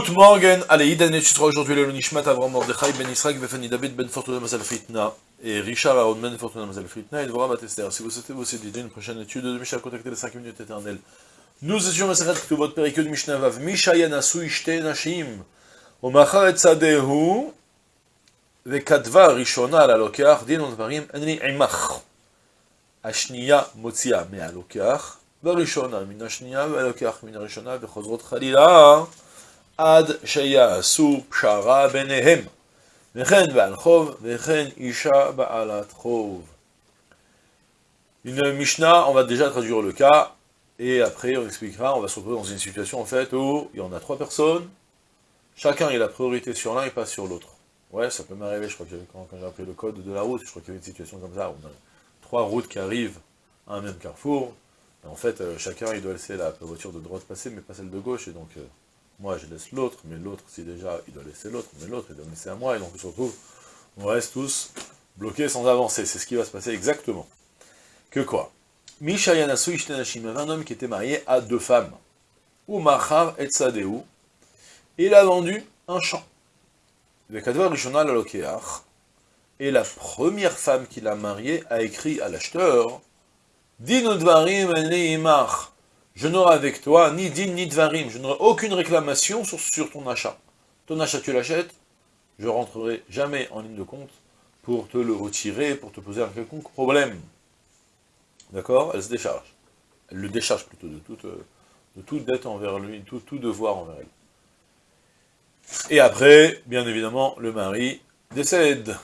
Guten Morgen, allez, Idan et Chutra aujourd'hui le Nishmat Avram Mordechai Ben Israël Befani David Ben Fortuna Mazal Fritna et Richard Aaron Ben Fortuna Mazal Fritna et Dvorah Batester. Si vous souhaitez vous aussi une prochaine étude de Mishnah, contactez les 5 minutes éternelles. Nous étions Maseret Ktubot Perikut Mishnah Vav Misha Yanasu Ishte Nashim ומאחר את שדהו וכתבה ראשונה על הלוקח דין ודברים אין לי עמך. השנייה מוציאה מהלוקח, והראשונה מן השנייה והלוקח מן הראשונה וחוזרות חלילה עד שיעשו פשרה ביניהם. וכן בעל חוב, וכן אישה בעלת חוב. Une Mishnah, on va déjà traduire le cas, et après on expliquera, on va se retrouver dans une situation en fait où il y en a trois personnes, chacun il a priorité sur l'un et pas sur l'autre. Ouais, ça peut m'arriver, je crois que quand, quand j'ai appris le code de la route, je crois qu'il y avait une situation comme ça, où on a trois routes qui arrivent à un même carrefour, et en fait, euh, chacun il doit laisser la voiture de droite passer, mais pas celle de gauche, et donc euh, moi je laisse l'autre, mais l'autre, si déjà, il doit laisser l'autre, mais l'autre, il doit laisser à moi, et donc on se retrouve, on reste tous bloqués sans avancer, c'est ce qui va se passer exactement. Que quoi? Misha Yanasu Ishtenashim, un homme qui était marié à deux femmes, ou Machar et Tzadeu, il a vendu un champ. Et la première femme qu'il a mariée a écrit à l'acheteur, Din Dvarim Imach, je n'aurai avec toi ni din ni dvarim, je n'aurai aucune réclamation sur, ton achat. Ton achat, tu l'achètes, je rentrerai jamais en ligne de compte pour te le retirer, pour te poser un quelconque problème. D'accord? Elle se décharge. Elle le décharge plutôt de toute, de toute dette envers lui, tout, tout devoir envers elle. Et après, bien évidemment, le mari décède.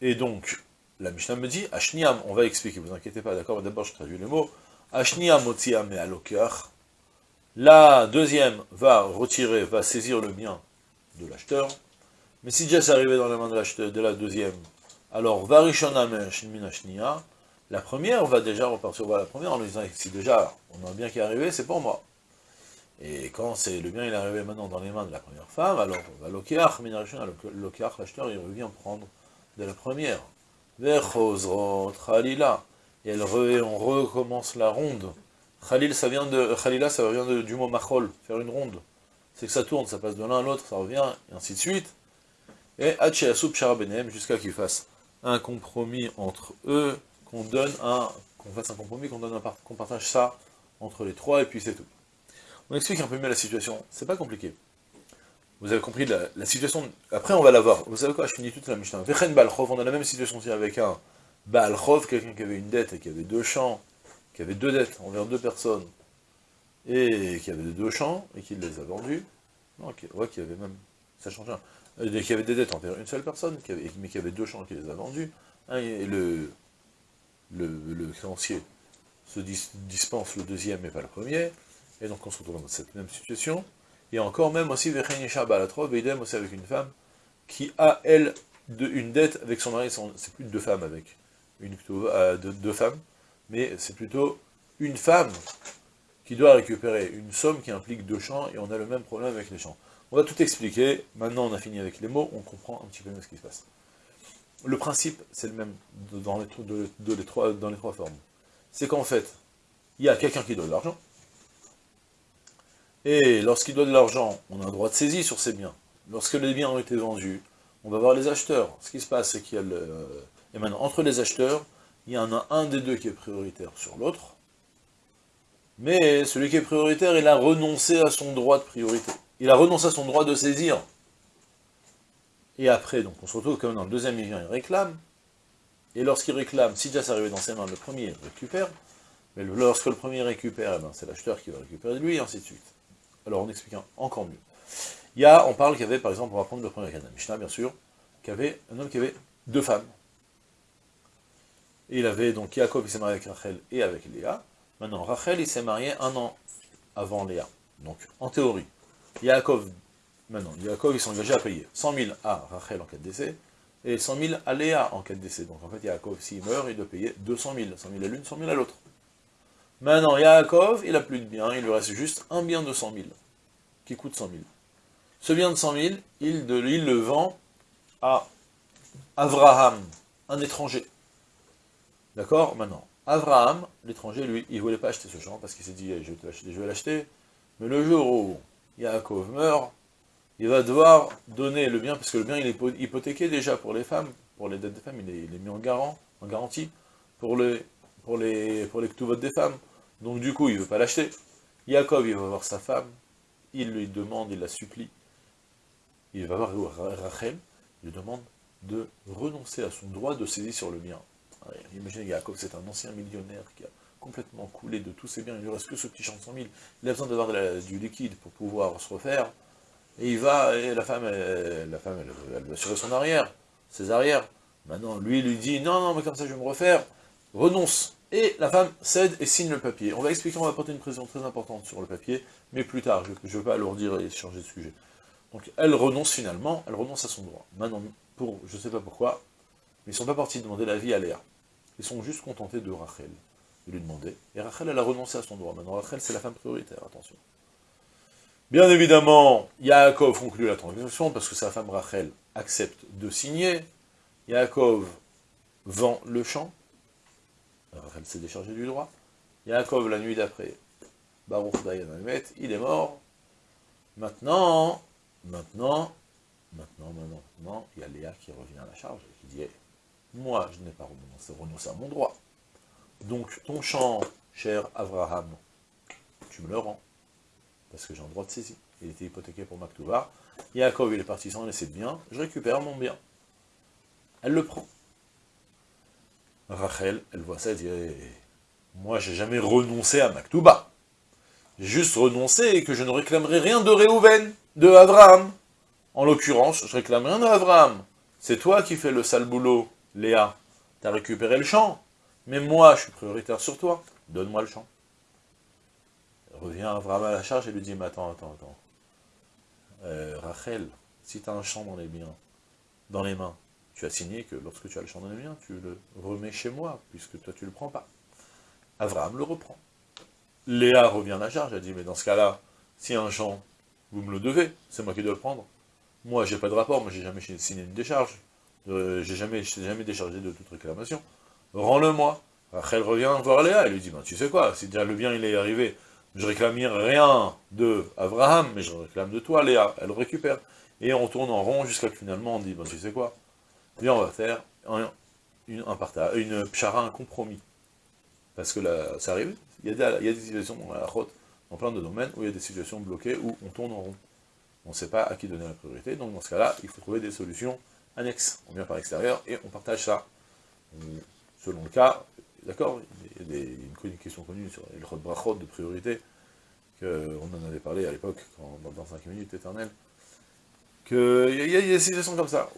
Et donc, la Mishnah me dit, Ashniam, on va expliquer, vous inquiétez pas, d'accord? D'abord, je traduis les mots. La deuxième va retirer, va saisir le bien de l'acheteur. Mais si déjà c'est arrivé dans la main de l'acheteur, de la deuxième, alors varishona min ashnia, la première va déjà repartir voir la première en lui disant, si déjà on a un bien qui est arrivé, c'est pour moi. Et quand c'est le bien il est arrivé maintenant dans les mains de la première femme, alors l'okiach, l'okiach, l'acheteur, il revient prendre de la première. Et on recommence la ronde. Khalil, ça vient de, khalila, ça vient du mot machol, faire une ronde. C'est que ça tourne, ça passe de l'un à l'autre, ça revient, et ainsi de suite. Et Hacheasub Sharabenem, jusqu'à qu'ils fassent un compromis entre eux, qu'on donne un, qu'on fasse un compromis, qu'on donne qu'on partage ça entre les trois, et puis c'est tout. On explique un peu mieux la situation, c'est pas compliqué. Vous avez compris la, situation, après on va la voir. Vous savez quoi, je finis toute la Mishnah. Balchov, on a la même situation aussi avec un Balchov, quelqu'un qui avait une dette et qui avait deux champs, qui avait deux dettes envers deux personnes, et qui avait deux champs, et qui les a vendus. Non, qui, qui avait même, ça change rien. Euh, qui avait des dettes envers une seule personne, qui avait, mais qui avait deux champs qui les a vendus. Hein, et le, le, créancier se dis, dispense le deuxième et pas le premier. Et donc on se retrouve dans cette même situation. Et encore même aussi, idem aussi avec une femme qui a, elle, une dette avec son mari, c'est plus de deux femmes avec, une euh, de, deux femmes, mais c'est plutôt une femme qui doit récupérer une somme qui implique deux champs, et on a le même problème avec les champs. On va tout expliquer, maintenant on a fini avec les mots, on comprend un petit peu mieux ce qui se passe. Le principe, c'est le même dans les, trois, dans les trois formes. C'est qu'en fait, il y a quelqu'un qui doit de l'argent, et lorsqu'il doit de l'argent, on a un droit de saisie sur ces biens. Lorsque les biens ont été vendus, on va voir les acheteurs. Ce qui se passe, c'est qu'il y a le... Et maintenant, entre les acheteurs, il y en a un des deux qui est prioritaire sur l'autre. Mais celui qui est prioritaire, il a renoncé à son droit de priorité. Il a renoncé à son droit de saisir. Et après, donc, on se retrouve comme dans le deuxième, il vient, il réclame. Et lorsqu'il réclame, si déjà c'est arrivé dans ses mains, le premier récupère. Mais lorsque le premier récupère, eh ben, c'est l'acheteur qui va récupérer de lui, et ainsi de suite. Alors on explique encore mieux. Il on parle qu'il y avait, par exemple, on va prendre le premier cas la Mishnah, bien sûr, qu'il y avait un homme qui avait deux femmes. Il avait donc Yaakov, il s'est marié avec Rachel et avec Léa. Maintenant, Rachel, il s'est marié un an avant Léa. Donc, en théorie, Yaakov, maintenant, Yaakov, il s'est engagé à payer 100 000 à Rachel en cas de décès, et 100 000 à Léa en cas de décès. Donc, en fait, Yaakov, s'il meurt, il doit payer 200 000. 100 000 à l'une, 100 000 à l'autre. Maintenant, Yaakov, il n'a plus de bien, il lui reste juste un bien de 100 000, qui coûte 100 000. Ce bien de 100 000, il, il le vend à Avraham, un étranger. D'accord Maintenant, Avraham, l'étranger, lui, il ne voulait pas acheter ce champ, parce qu'il s'est dit, je vais l'acheter, mais le jour où Yaakov meurt, il va devoir donner le bien, parce que le bien il est hypothéqué déjà pour les femmes, pour les dettes des femmes, il est, mis en, garant, en garantie, pour les, pour les, pour les des femmes. Donc du coup, il ne veut pas l'acheter. Jacob, il va voir sa femme, il lui demande, il la supplie, il va voir Rachel, il lui demande de renoncer à son droit de saisie sur le bien. Imaginez, Jacob, c'est un ancien millionnaire qui a complètement coulé de tous ses biens, il lui reste que ce petit champ de 100 000, il a besoin d'avoir du liquide pour pouvoir se refaire, et il va, et la femme, elle, la femme, elle, va assurer son arrière, ses arrières. Maintenant, lui, il lui dit, non, non, mais comme ça, je vais me refaire, renonce. Et la femme cède et signe le papier. On va expliquer, on va apporter une précision très importante sur le papier, mais plus tard, je ne veux pas alourdir et changer de sujet. Donc, elle renonce finalement, elle renonce à son droit. Maintenant, pour, je ne sais pas pourquoi, ils ne sont pas partis demander l'avis à Léa. Ils sont juste contentés de Rachel, de lui demander. Et Rachel, elle a renoncé à son droit. Maintenant, Rachel, c'est la femme prioritaire, attention. Bien évidemment, Yaakov conclut la transaction, parce que sa femme Rachel accepte de signer. Yaakov vend le champ. Rachel s'est déchargé du droit. Yaakov, la nuit d'après, Baruch Dayan il est mort. Maintenant, maintenant, maintenant, maintenant, maintenant, il y a Léa qui revient à la charge et qui dit Moi, je n'ai pas renoncé, à mon droit. Donc, ton champ, cher Abraham, tu me le rends, parce que j'ai un droit de saisie. Il était hypothéqué pour Maktouba. Yaakov, il est parti sans laisser de bien, je récupère mon bien. Elle le prend. Rachel, elle voit ça, elle dit eh, Moi, j'ai jamais renoncé à Maktouba. J'ai juste renoncé et que je ne réclamerai rien de Réhouven, de Abraham. En l'occurrence, je réclame rien d'Abraham. C'est toi qui fais le sale boulot, Léa. Tu as récupéré le champ. Mais moi, je suis prioritaire sur toi. Donne-moi le champ. Revient Abraham à la charge et lui dit, mais attends, attends, attends. Euh, Rachel, si tu as un champ dans les biens, dans les mains, tu as signé que lorsque tu as le champ dans les biens, tu le remets chez moi, puisque toi tu le prends pas. Abraham le reprend. Léa revient à la charge, elle dit, mais dans ce cas-là, si un champ, vous me le devez, c'est moi qui dois le prendre. Moi, j'ai pas de rapport, moi j'ai jamais signé une décharge. Euh, j'ai jamais, jamais déchargé de toute réclamation. Rends-le-moi. Rachel revient voir Léa, elle lui dit, ben, tu sais quoi, si déjà le bien il est arrivé, je réclame rien de Abraham, mais je réclame de toi, Léa. Elle récupère. Et on tourne en rond jusqu'à que finalement on dit, ben, tu sais quoi, viens, on va faire un, une, un partage, une pchara, un compromis. Parce que là, ça arrive, il y, a des, situations dans la route, dans plein de domaines, où il y a des situations bloquées, où on tourne en rond on ne sait pas à qui donner la priorité, donc dans ce cas-là, il faut trouver des solutions annexes. On vient par l'extérieur et on partage ça. selon le cas, d'accord, il y a une question connue sur les brachot de priorité, qu'on en avait parlé à l'époque, dans 5 minutes éternelles, qu'il y, a des situations comme ça,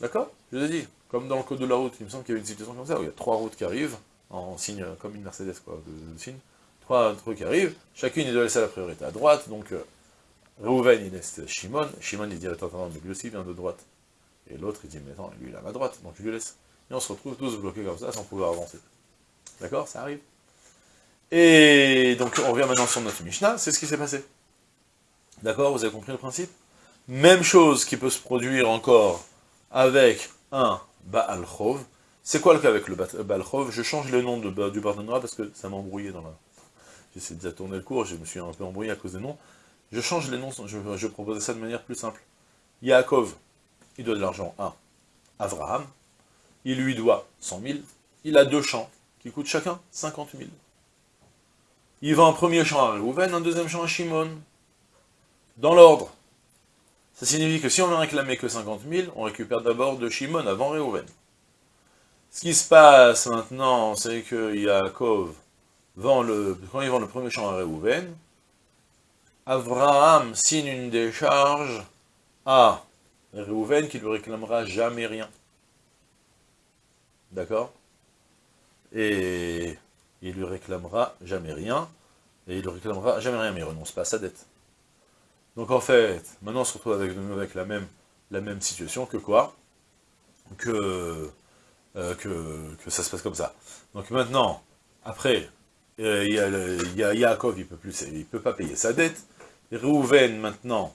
d'accord? Je vous ai dit, comme dans le code de la route, il me semble qu'il y a une situation comme ça, où il y a trois routes qui arrivent, en signe, comme une Mercedes, quoi, de, signe, trois trucs qui arrivent, chacune il doit laisser la priorité à droite, donc euh, Reuven, il laisse Shimon. Shimon, il dit, attends, attends, mais lui vient de droite. Et l'autre, il dit, mais attends, lui, il a ma droite, donc je lui laisse. Et on se retrouve tous bloqués comme ça, sans pouvoir avancer. D'accord? Ça arrive. Et donc, on revient maintenant sur notre Mishnah, c'est ce qui s'est passé. D'accord? Vous avez compris le principe? Même chose qui peut se produire encore avec un Baal Chov. C'est quoi le cas avec le Baal Chov? Je change le nom de, du Bardenra parce que ça m'a embrouillé dans la... J'essaie de tourner le cours, je me suis un peu embrouillé à cause des noms. Je change les noms, je, je proposais ça de manière plus simple. Yaakov, il doit de l'argent à Abraham, il lui doit 100 000, il a deux champs, qui coûtent chacun 50 000. Il vend un premier champ à Reuven, un deuxième champ à Shimon. Dans l'ordre. Ça signifie que si on ne réclamait que 50 000, on récupère d'abord de Shimon avant Reuven. Ce qui se passe maintenant, c'est que Yaakov vend le, quand il vend le premier champ à Reuven, Abraham signe une décharge à Réhouven qui lui réclamera jamais rien. D'accord? Et il lui réclamera jamais rien, et il lui réclamera jamais rien, mais il renonce pas à sa dette. Donc en fait, maintenant on se retrouve avec, la, même, situation que quoi? Que, euh, que, ça se passe comme ça. Donc maintenant, après, euh, il Yaakov, il ne peut pas payer sa dette, Réhouven, maintenant,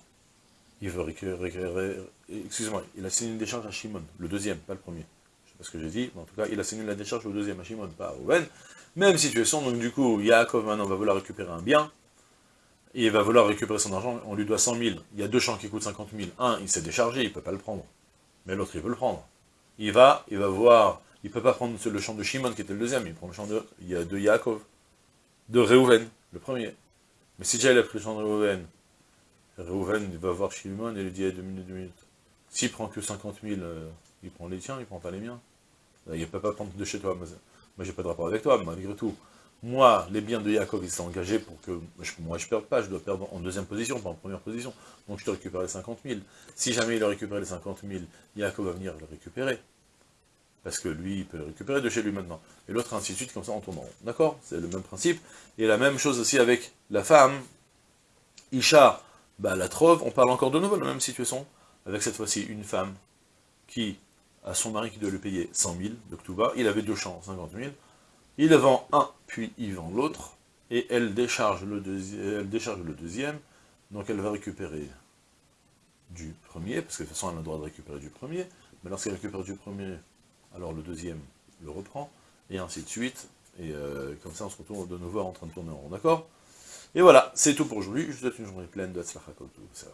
il veut récupérer, excusez-moi, il a signé une décharge à Shimon, le deuxième, pas le premier. Je sais pas ce que j'ai dit, mais en tout cas, il a signé la décharge au deuxième à Shimon, pas à Réhouven. Même situation, donc du coup, Yaakov maintenant va vouloir récupérer un bien, il va vouloir récupérer son argent, on lui doit 100 000. Il y a deux champs qui coûtent 50 000. Un, il s'est déchargé, il ne peut pas le prendre. Mais l'autre, il veut le prendre. Il va, il va voir, il ne peut pas prendre le champ de Shimon qui était le deuxième, il prend le champ de, de Yaakov, de Reuven, le premier. Mais si déjà il a pris le champ de Reuven, Reuven, va voir Shimon et lui dit, deux minutes, deux minutes. S'il prend que 50 000, euh, il prend les tiens, il prend pas les miens. Il ne peut pas prendre de chez toi. Moi, j'ai pas de rapport avec toi, malgré tout. Moi, les biens de Yaakov, ils sont engagés pour que moi je ne perde pas, je dois perdre en deuxième position, pas en première position. Donc je te récupère les 50 000. Si jamais il a récupéré les 50 000, Yaakov va venir le récupérer. Parce que lui, il peut le récupérer de chez lui maintenant. Et l'autre, ainsi de suite, comme ça, on tourne en rond. D'accord? C'est le même principe. Et la même chose aussi avec la femme. Isha, bah, la trove, on parle encore de nouveau de la même situation. Avec cette fois-ci une femme qui a son mari qui doit lui payer 100 000 de Ktuba. Il avait deux champs, 50 000. Il vend un, puis il vend l'autre, et elle décharge, le elle décharge le deuxième, donc elle va récupérer du premier, parce que de toute façon elle a le droit de récupérer du premier, mais lorsqu'elle récupère du premier, alors le deuxième le reprend, et ainsi de suite, et euh, comme ça on se retrouve de nouveau en train de tourner en rond, d'accord? Et voilà, c'est tout pour aujourd'hui, je vous souhaite une journée pleine de tout ça.